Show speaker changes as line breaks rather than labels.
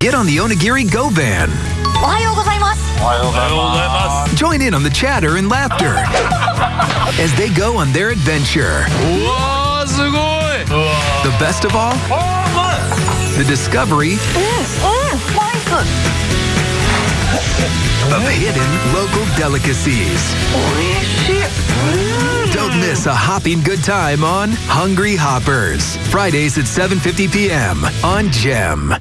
Get on the Onigiri Go van. Join in on the chatter and laughter as they go on their adventure. The best of all, the discovery of hidden local delicacies. Don't miss a hopping good time on Hungry Hoppers. Fridays at 7:50 p.m. on Gem.